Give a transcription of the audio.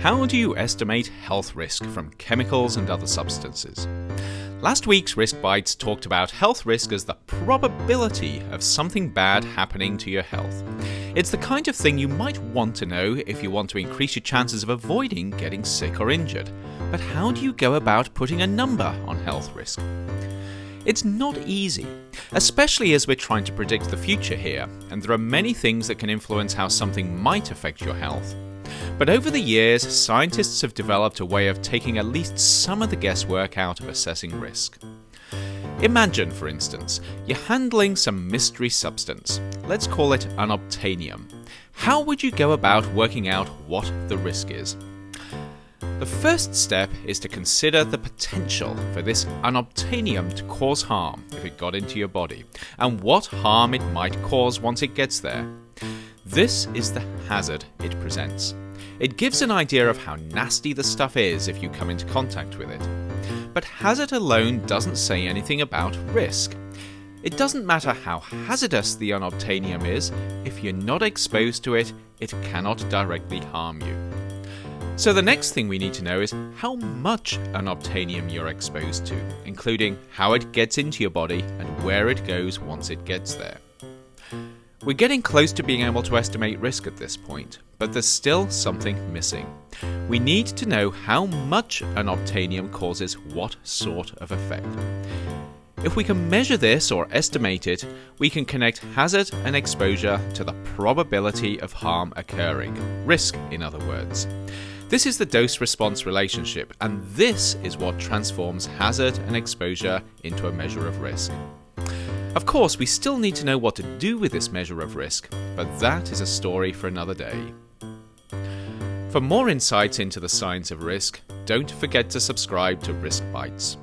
How do you estimate health risk from chemicals and other substances? Last week's Risk Bites talked about health risk as the probability of something bad happening to your health. It's the kind of thing you might want to know if you want to increase your chances of avoiding getting sick or injured. But how do you go about putting a number on health risk? It's not easy, especially as we're trying to predict the future here, and there are many things that can influence how something might affect your health. But over the years, scientists have developed a way of taking at least some of the guesswork out of assessing risk. Imagine, for instance, you're handling some mystery substance. Let's call it unobtainium. How would you go about working out what the risk is? The first step is to consider the potential for this unobtainium to cause harm if it got into your body, and what harm it might cause once it gets there. This is the hazard it presents. It gives an idea of how nasty the stuff is if you come into contact with it. But hazard alone doesn't say anything about risk. It doesn't matter how hazardous the unobtainium is, if you're not exposed to it, it cannot directly harm you. So the next thing we need to know is how much unobtainium you're exposed to, including how it gets into your body and where it goes once it gets there. We're getting close to being able to estimate risk at this point, but there's still something missing. We need to know how much unobtainium causes what sort of effect. If we can measure this or estimate it, we can connect hazard and exposure to the probability of harm occurring, risk in other words. This is the dose response relationship, and this is what transforms hazard and exposure into a measure of risk. Of course, we still need to know what to do with this measure of risk, but that is a story for another day. For more insights into the science of risk, don't forget to subscribe to Risk Bites.